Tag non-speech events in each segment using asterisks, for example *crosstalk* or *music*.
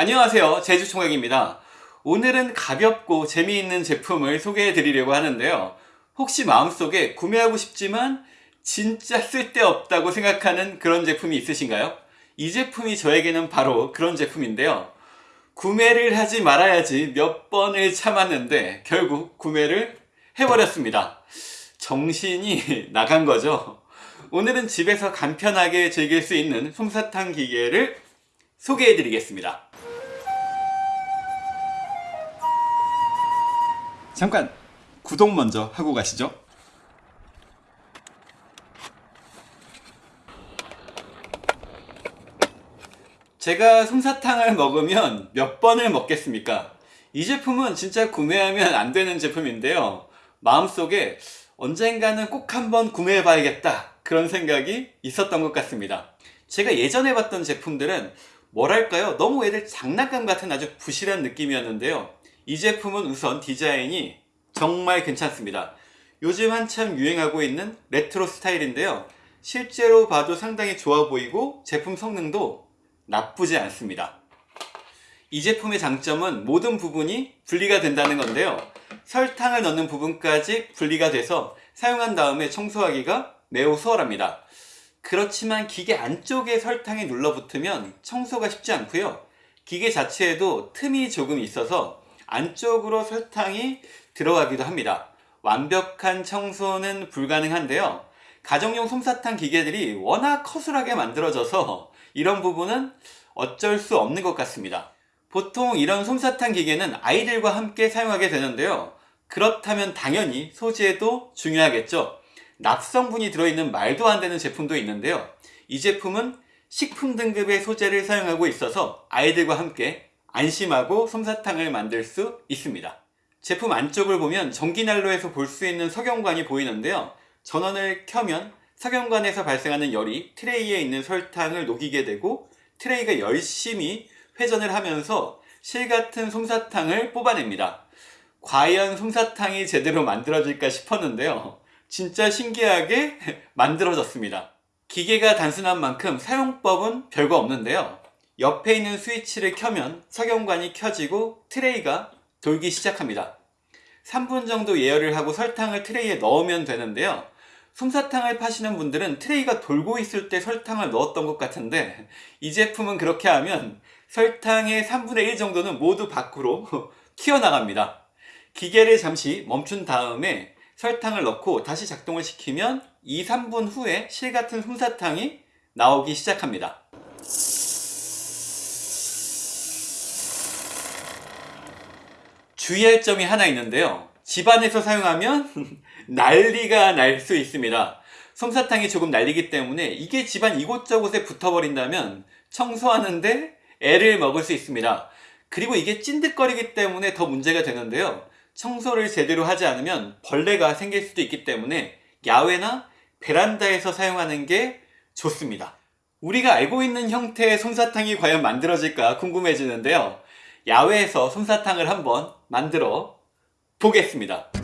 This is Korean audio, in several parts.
안녕하세요. 제주총각입니다. 오늘은 가볍고 재미있는 제품을 소개해 드리려고 하는데요. 혹시 마음속에 구매하고 싶지만 진짜 쓸데없다고 생각하는 그런 제품이 있으신가요? 이 제품이 저에게는 바로 그런 제품인데요. 구매를 하지 말아야지 몇 번을 참았는데 결국 구매를 해버렸습니다. 정신이 *laughs* 나간 거죠. 오늘은 집에서 간편하게 즐길 수 있는 솜사탕 기계를 소개해 드리겠습니다 잠깐 구독 먼저 하고 가시죠. 제가 솜사탕을 먹으면 몇 번을 먹겠습니까? 이 제품은 진짜 구매하면 안 되는 제품인데요. 마음속에 언젠가는 꼭 한번 구매해 봐야겠다. 그런 생각이 있었던 것 같습니다. 제가 예전에 봤던 제품들은 뭐랄까요? 너무 애들 장난감 같은 아주 부실한 느낌이었는데요 이 제품은 우선 디자인이 정말 괜찮습니다. 요즘 한참 유행하고 있는 레트로 스타일인데요. 실제로 봐도 상당히 좋아 보이고 제품 성능도 나쁘지 않습니다. 이 제품의 장점은 모든 부분이 분리가 된다는 건데요. 설탕을 넣는 부분까지 분리가 돼서 사용한 다음에 청소하기가 매우 수월합니다. 그렇지만 기계 안쪽에 설탕이 눌러붙으면 청소가 쉽지 않고요. 기계 자체에도 틈이 조금 있어서 안쪽으로 설탕이 들어가기도 합니다. 완벽한 청소는 불가능한데요. 가정용 솜사탕 기계들이 워낙 커술하게 만들어져서 이런 부분은 어쩔 수 없는 것 같습니다. 보통 이런 솜사탕 기계는 아이들과 함께 사용하게 되는데요. 그렇다면 당연히 소재도 중요하겠죠. 납성분이 들어있는 말도 안 되는 제품도 있는데요. 이 제품은 식품 등급의 소재를 사용하고 있어서 아이들과 함께 안심하고 솜사탕을 만들 수 있습니다. 제품 안쪽을 보면 전기난로에서 볼 수 있는 석영관이 보이는데요. 전원을 켜면 석영관에서 발생하는 열이 트레이에 있는 설탕을 녹이게 되고 트레이가 열심히 회전을 하면서 실같은 솜사탕을 뽑아냅니다. 과연 솜사탕이 제대로 만들어질까 싶었는데요. 진짜 신기하게 *laughs* 만들어졌습니다. 기계가 단순한 만큼 사용법은 별거 없는데요 옆에 있는 스위치를 켜면 석영관이 켜지고 트레이가 돌기 시작합니다. 3분 정도 예열을 하고 설탕을 트레이에 넣으면 되는데요. 솜사탕을 파시는 분들은 트레이가 돌고 있을 때 설탕을 넣었던 것 같은데 이 제품은 그렇게 하면 설탕의 3분의 1 정도는 모두 밖으로 *laughs* 튀어나갑니다. 기계를 잠시 멈춘 다음에 설탕을 넣고 다시 작동을 시키면 2, 3분 후에 실같은 솜사탕이 나오기 시작합니다 주의할 점이 하나 있는데요. 집안에서 사용하면 *laughs* 난리가 날 수 있습니다. 솜사탕이 조금 날리기 때문에 이게 집안 이곳저곳에 붙어버린다면 청소하는데 애를 먹을 수 있습니다. 그리고 이게 찐득거리기 때문에 더 문제가 되는데요. 청소를 제대로 하지 않으면 벌레가 생길 수도 있기 때문에 야외나 베란다에서 사용하는 게 좋습니다. 우리가 알고 있는 형태의 솜사탕이 과연 만들어질까 궁금해지는데요 야외에서 솜사탕을 한번 만들어 보겠습니다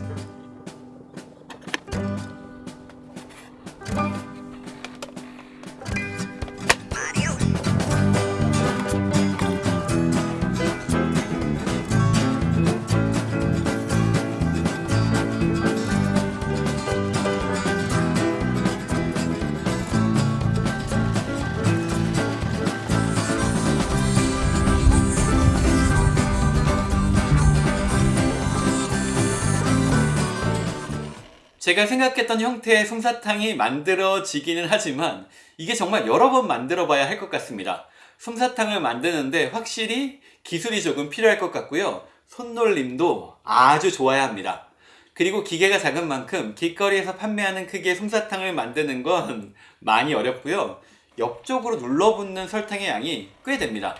제가 생각했던 형태의 솜사탕이 만들어지기는 하지만 이게 정말 여러 번 만들어 봐야 할 것 같습니다. 솜사탕을 만드는데 확실히 기술이 조금 필요할 것 같고요. 손놀림도 아주 좋아야 합니다. 그리고 기계가 작은 만큼 길거리에서 판매하는 크기의 솜사탕을 만드는 건 *laughs* 많이 어렵고요. 옆쪽으로 눌러붙는 설탕의 양이 꽤 됩니다.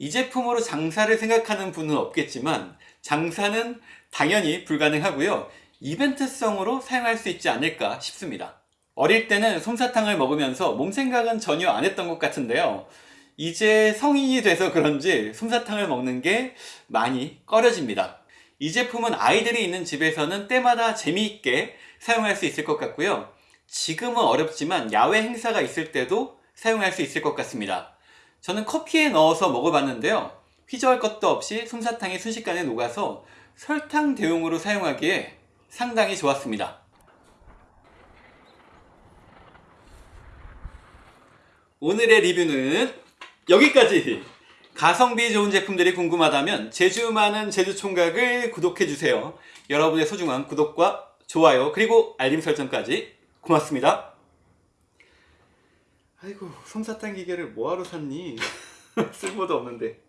이 제품으로 장사를 생각하는 분은 없겠지만 장사는 당연히 불가능하고요 이벤트성으로 사용할 수 있지 않을까 싶습니다. 어릴 때는 솜사탕을 먹으면서 몸 생각은 전혀 안 했던 것 같은데요. 이제 성인이 돼서 그런지 솜사탕을 먹는 게 많이 꺼려집니다. 이 제품은 아이들이 있는 집에서는 때마다 재미있게 사용할 수 있을 것 같고요. 지금은 어렵지만 야외 행사가 있을 때도 사용할 수 있을 것 같습니다. 저는 커피에 넣어서 먹어봤는데요. 휘저을 것도 없이 솜사탕이 순식간에 녹아서 설탕 대용으로 사용하기에 상당히 좋았습니다. 오늘의 리뷰는 여기까지! 가성비 좋은 제품들이 궁금하다면 제주 많은 제주총각을 구독해주세요. 여러분의 소중한 구독과 좋아요 그리고 알림 설정까지 고맙습니다. 아이고 솜사탕 기계를 뭐하러 샀니? *laughs* 쓸모도 없는데